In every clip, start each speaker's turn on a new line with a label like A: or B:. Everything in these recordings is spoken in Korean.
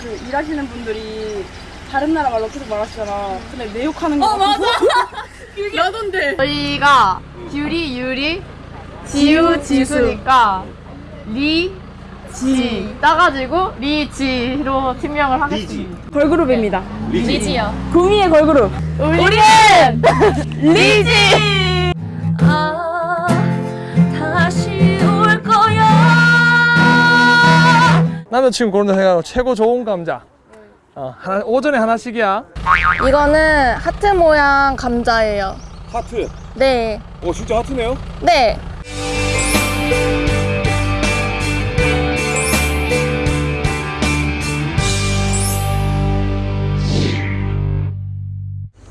A: 그 일하시는 분들이 다른 나라 말로 계속 말하시잖아. 근데 내 욕하는 거.
B: 어, 맞아.
A: 나던데.
B: 저희가 뷰리, 유리, 지우, 지수니까 리, 지 따가지고 리지로 팀명을 하겠습니다.
A: 걸그룹입니다.
B: 리지요.
A: 구미의 걸그룹.
B: 우리는 리지. 아, 다
C: 남자친구 고른다 생각하고 최고 좋은 감자 어, 하나, 오전에 하나씩이야
B: 이거는 하트 모양 감자예요.
D: 하트.
B: 네.
D: 오 진짜 하트네요.
B: 네.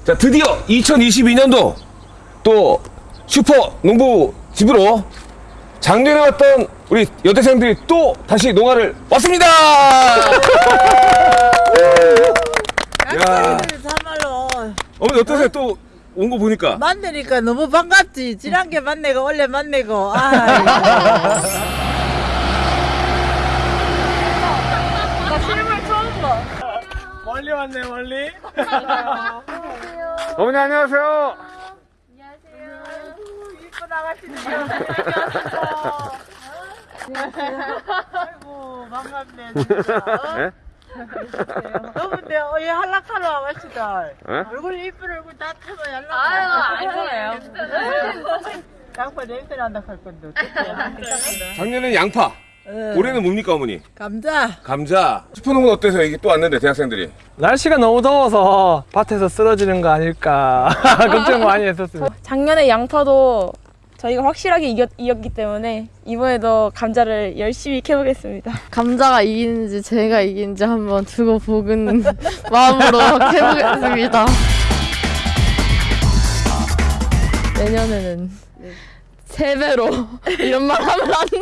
D: 자 드디어 2022년도 또 슈퍼 농부 집으로 작년에 왔던 우리 여대생들이 또 다시 농가를 왔습니다. 야.
E: 참말로.
D: 어머니 어떠세요? 또 온 거 보니까?
E: 만나니까 너무 반갑지. 지난 게 만나고 원래 만나고. 아
C: 멀리 왔네 멀리.
D: 어머니 안녕하세요.
E: 아이고 반갑네 진짜. 너무데 어이 한락하러 와시다.
D: 에?
E: 얼굴 이쁜 얼굴 다 타고 연락
B: 아유, 아니에요.
E: 양파 냄새 난다 할 건데 어떡해.
D: 작년엔 양파, 올해는 뭡니까 어머니?
E: 감자.
D: 감자. 슈퍼 농구는 어때서 이게 또 왔는데 대학생들이?
C: 날씨가 너무 더워서 밭에서 쓰러지는 거 아닐까. 걱정 많이 했었습니다.
A: 작년에 양파도 저희가 확실하게 이겼, 이겼기 때문에 이번에도 감자를 열심히 캐보겠습니다.
B: 감자가 이기는지 제가 이기는지 한번 두고 보는 마음으로 해보겠습니다. 내년에는 세 배로 이런 말 하면 안 돼.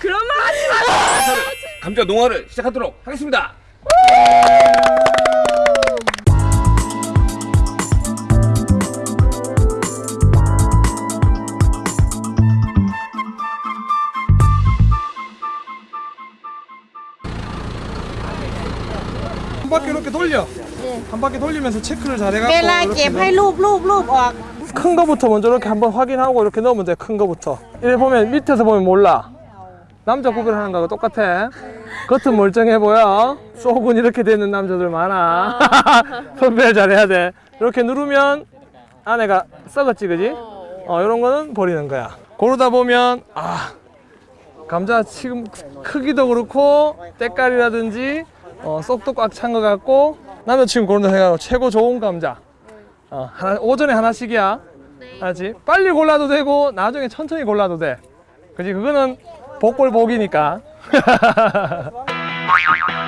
A: 그런 말 하지 마!
D: 감자 농화를 시작하도록 하겠습니다.
C: 바퀴 이렇게 돌려. 네. 한 바퀴 돌리면서 체크를 잘해갖고. 빼라게
E: 팔로로로
C: 큰 거부터 먼저 이렇게 한번 확인하고 이렇게 넣으면 돼. 큰 거부터. 이래 보면 밑에서 보면 몰라. 남자 구별하는 거하고 똑같아. 겉은 멀쩡해 보여. 속은 이렇게 되는 남자들 많아. 선별 잘해야 돼. 이렇게 누르면 안에가 썩었지, 그지? 어, 이런 거는 버리는 거야. 고르다 보면 아 감자 지금 크기도 그렇고 때깔이라든지 어, 쏙도 꽉 찬 것 같고 남자친구 고른다 생각하고 최고 좋은 감자 어, 하나, 오전에 하나씩이야. 알지? 빨리 골라도 되고 나중에 천천히 골라도 돼. 그지? 그거는 복골 복이니까.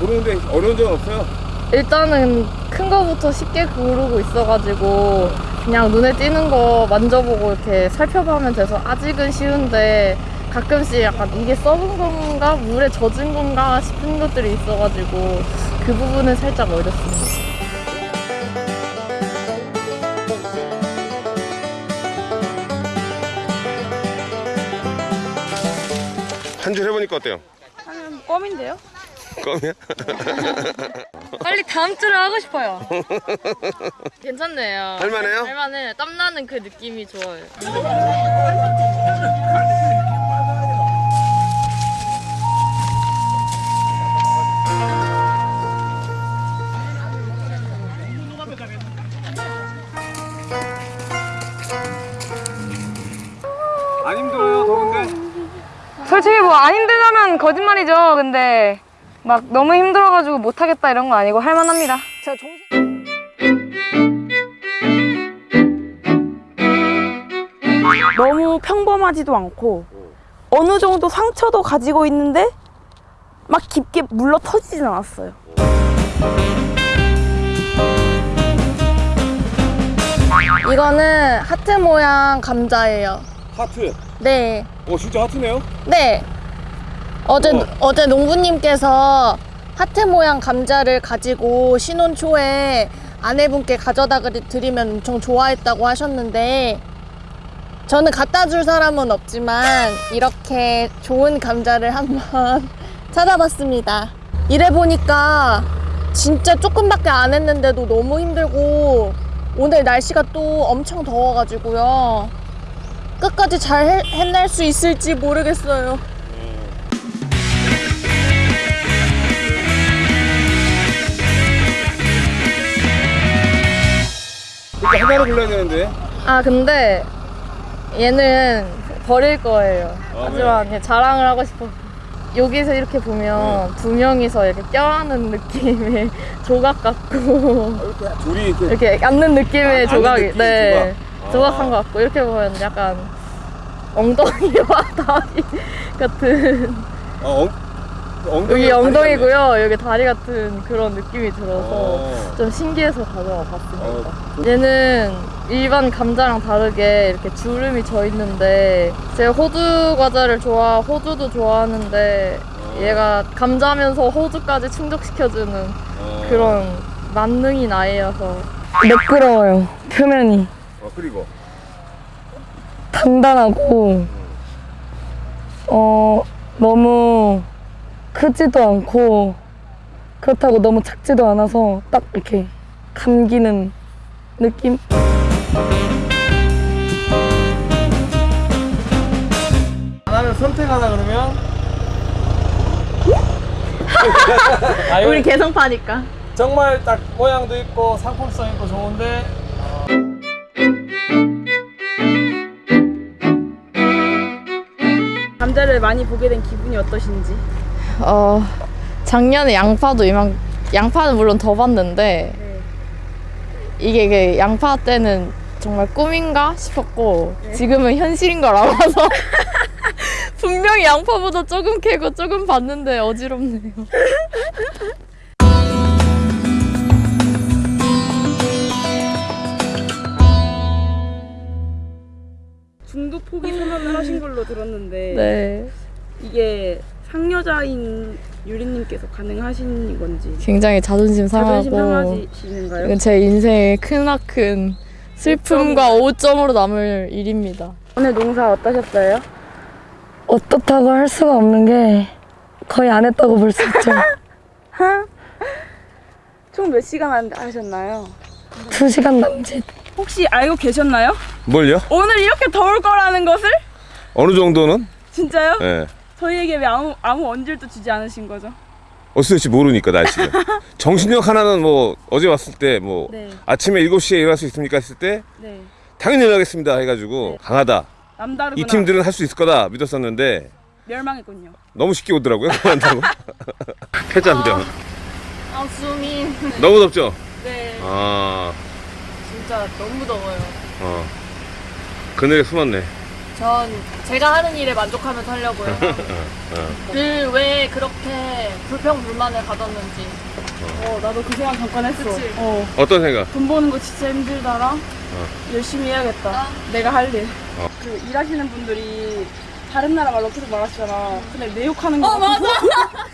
D: 고르는데 어려운 점은 없어요?
B: 일단은 큰 거부터 쉽게 고르고 있어가지고 그냥 눈에 띄는 거 만져보고 이렇게 살펴보면 돼서 아직은 쉬운데 가끔씩 약간 이게 썩은 건가 물에 젖은 건가 싶은 것들이 있어가지고 그 부분은 살짝 어렵습니다.
D: 한 줄 해보니까 어때요?
A: 하면 껌인데요?
D: 껌이야?
B: 빨리 다음 주를 하고 싶어요. 괜찮네요.
D: 할만해요?
B: 할만해. 땀나는 그 느낌이 좋아요.
D: 안 힘들어요 더운데?
A: 솔직히 뭐 안 힘들다면 거짓말이죠. 근데 막 너무 힘들어가지고 못하겠다 이런 거 아니고 할만합니다. 제가 정신... 너무 평범하지도 않고 어느 정도 상처도 가지고 있는데 막 깊게 물러 터지진 않았어요.
B: 이거는 하트 모양 감자예요.
D: 하트.
B: 네.
D: 어 진짜 하트네요.
B: 네. 어제
D: 어.
B: 어제 농부님께서 하트 모양 감자를 가지고 신혼 초에 아내분께 가져다 드리면 엄청 좋아했다고 하셨는데 저는 갖다 줄 사람은 없지만 이렇게 좋은 감자를 한번 찾아봤습니다. 이래 보니까 진짜 조금밖에 안 했는데도 너무 힘들고 오늘 날씨가 또 엄청 더워가지고요. 끝까지 잘 해, 해낼 수 있을지 모르겠어요.
D: 이렇게 하나로 불러야 되는데.
B: 아 근데 얘는 버릴 거예요.
D: 아,
B: 하지만 그냥 자랑을 하고 싶어. 여기서 이렇게 보면 두 명이서 이렇게 껴안는 느낌의 조각 같고
D: 둘이 이렇게.
B: 이렇게 앉는 느낌의
D: 아,
B: 조각이
D: 느낌,
B: 네
D: 조각.
B: 조각한
D: 아.
B: 것 같고 이렇게 보면 약간 엉덩이와 다리 같은
D: 어, 엉, 엉덩이
B: 여기 엉덩이고요 여기 다리 같은 그런 느낌이 들어서
D: 어.
B: 좀 신기해서 가져와 봤습니다.
D: 어,
B: 얘는 일반 감자랑 다르게 이렇게 주름이 져 있는데 제가 호두 과자를 좋아 호두도 좋아하는데 얘가 감자면서 호두까지 충족시켜주는
D: 어.
B: 그런 만능인 아이여서
A: 매끄러워요. 표면이
D: 어, 그리고.
A: 단단하고 어 너무 크지도 않고 그렇다고 너무 작지도 않아서 딱 이렇게 감기는 느낌?
C: 하나를 선택하라 그러면 아,
B: 우리 개성파니까
C: 정말 딱 모양도 있고 상품성 있고 좋은데
A: 감자를 많이 보게 된 기분이 어떠신지?
B: 어 작년에 양파도 이만 양파는 물론 더 봤는데 이게 그 양파 때는 정말 꿈인가 싶었고 지금은 현실인 걸 알아서 분명히 양파보다 조금 캐고 조금 봤는데 어지럽네요.
A: 중도 포기 선언을 하신 걸로 들었는데
B: 네,
A: 이게 상여자인 유리님께서 가능하신 건지
B: 굉장히 자존심
A: 자존심
B: 상하고
A: 상하시는가요?
B: 이건 제 인생의 크나큰 슬픔과 오점으로 남을 일입니다.
A: 오늘 농사 어떠셨어요?
F: 어떻다고 할 수가 없는 게 거의 안 했다고 볼 수 있죠.
A: 총 몇 시간 한- 하셨나요?
F: 두 시간 남짓.
A: 혹시 알고 계셨나요?
D: 뭘요?
A: 오늘 이렇게 더울 거라는 것을?
D: 어느 정도는?
A: 진짜요?
D: 예.
A: 저희에게 왜 아무 아무 언질도 주지 않으신 거죠?
D: 어찌될지 모르니까 날씨가. 정신력 하나는 뭐 어제 왔을 때 뭐
A: 네,
D: 아침에 7시에 일어날 수 있습니까 했을 때
A: 네.
D: 당연히 일어나겠습니다 해가지고
A: 네.
D: 강하다.
A: 남다르구나.
D: 이 팀들은 할 수 있을 거다 믿었었는데
A: 멸망했군요.
D: 너무 쉽게 오더라고요. 그만다고. 패잔병.
B: 아 수민.
D: 너무 덥죠?
B: 네,
D: 아,
B: 진짜 너무 더워요.
D: 어. 그늘에 숨었네.
B: 전 제가 하는 일에 만족하면서 하려고요.
D: 어.
B: 늘왜 그렇게 불평불만을 가졌는지.
A: 어, 나도 그 생각 잠깐 했어.
B: 그치?
A: 어,
D: 어떤 생각?
A: 돈 버는 거 진짜 힘들다라. 열심히 해야겠다. 내가 할 일.
D: 어.
A: 그 일하시는 분들이 다른 나라 말로 계속 말하시잖아. 근데 내 욕하는 거.
B: 어,
A: 같아서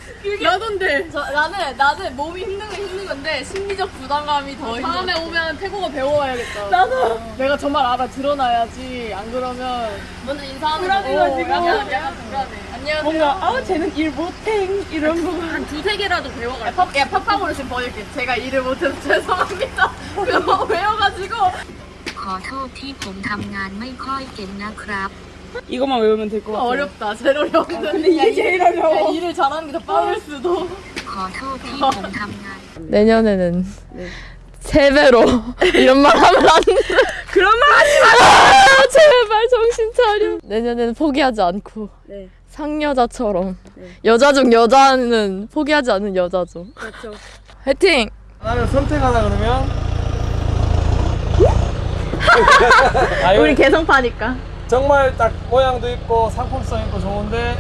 B: 나던데. 저, 나는 나는 몸이 힘든 건 힘든 건데 심리적 부담감이 더 힘들어. 다음에 오면 태국어 배워와야겠다. 나도. 내가 정말 알아 드러나야지. 안 그러면 먼저 인사하는
A: 불안해가지고.
B: 거. 약간 약간 불안해. 안녕하세요.
A: 뭔가 아 쟤는 일 못해 이런 거.
B: 한 두세 개라도 배워가. 야, 팝, 야 팝팝으로 지금 보여줄게. 제가 일을 못해서 죄송합니다. 그거 외워가지고.
G: ขอโทษที่ผมทำงานไม่ค่อยเก่งนะครับ
A: 이것만 외우면 될 것 같아.
B: 어렵다. 제일 어려운데.
A: 아, 근데 이게 제일 어려워.
B: 일을 잘하는 게 더 빠를 수도. 내년에는 세 배로 이런 말 하면 안 돼.
A: 그런 말 하지 마.
B: 아, 제발 정신 차려. 내년에는 포기하지 않고
A: 네.
B: 상여자처럼 네. 여자 중 여자는 포기하지 않는 여자죠.
A: 그렇죠.
B: 화이팅.
C: 나는 선택하다 그러면 아,
B: 우리 개성파니까.
C: 정말 딱 모양도 있고 상품성 있고 좋은데